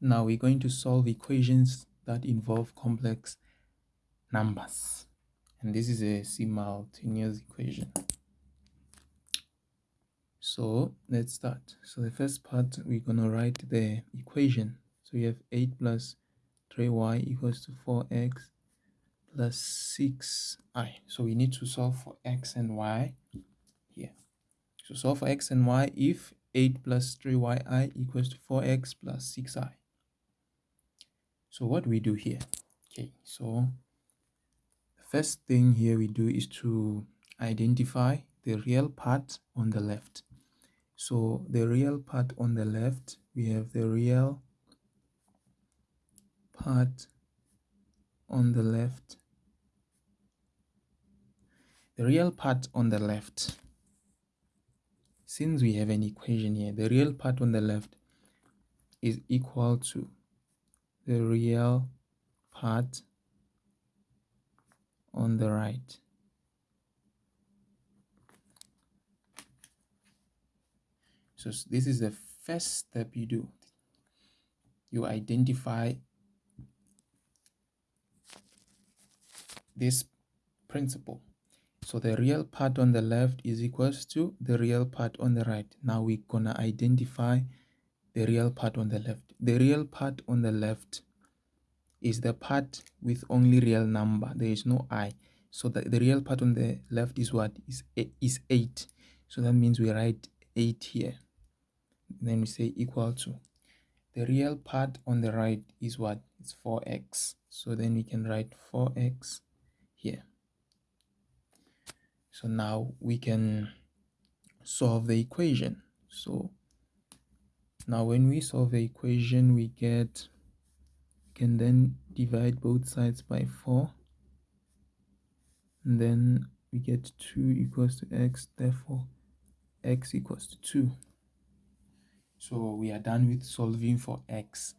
now we're going to solve equations that involve complex numbers. And this is a simultaneous equation. So let's start. So the first part we're going to write the equation. So we have 8 plus 3y equals to 4x plus 6i so we need to solve for x and y here. So solve for x and y if 8 plus 3yi equals to 4x plus 6i so what do we do here? Okay so the first thing here we do is to identify the real part on the left. So the real part on the left we have the real part on the left. The real part on the left. Since we have an equation here the real part on the left is equal to the real part on the right. So this is the first step you do. You identify this principle. So the real part on the left is equals to the real part on the right. Now we're gonna identify the real part on the left. The real part on the left is the part with only real number. There is no i. So the, the real part on the left is what? Is, is 8. So that means we write 8 here. Then we say equal to. The real part on the right is what? It's 4x. So then we can write 4x here. So now we can solve the equation. So now when we solve the equation we get we can then divide both sides by 4 and then we get 2 equals to x therefore x equals to 2 so we are done with solving for x.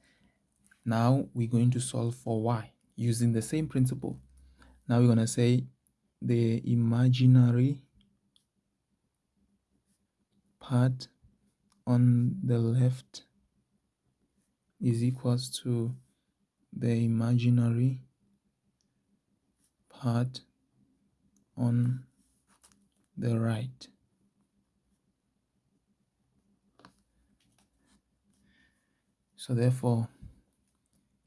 Now we're going to solve for y using the same principle. Now we're going to say the imaginary part on the left is equals to the imaginary part on the right. So therefore,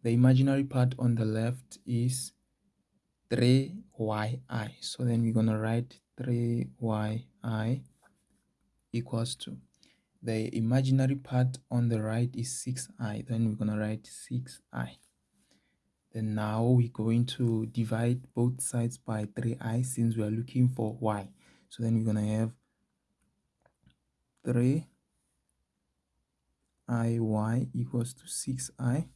the imaginary part on the left is 3yi. So then we're going to write 3yi equals to the imaginary part on the right is 6i then we're going to write 6i then now we're going to divide both sides by 3i since we are looking for y. So then we're going to have 3 iy equals to 6i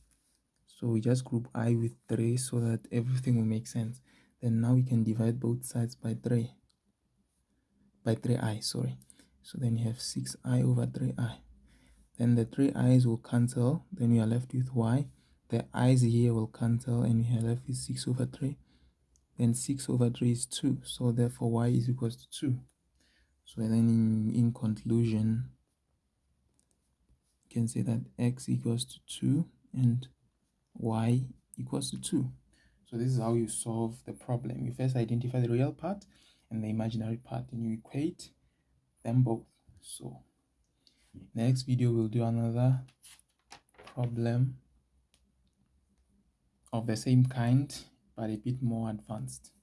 so we just group i with 3 so that everything will make sense. Then now we can divide both sides by 3 by 3i sorry so then you have 6i over 3i. Then the 3 i's will cancel. Then we are left with y. The i's here will cancel and we are left with 6 over 3. Then 6 over 3 is 2. So therefore y is equals to 2. So then in, in conclusion, you can say that x equals to 2 and y equals to 2. So this is how you solve the problem. You first identify the real part and the imaginary part and you equate them both. So next video we'll do another problem of the same kind but a bit more advanced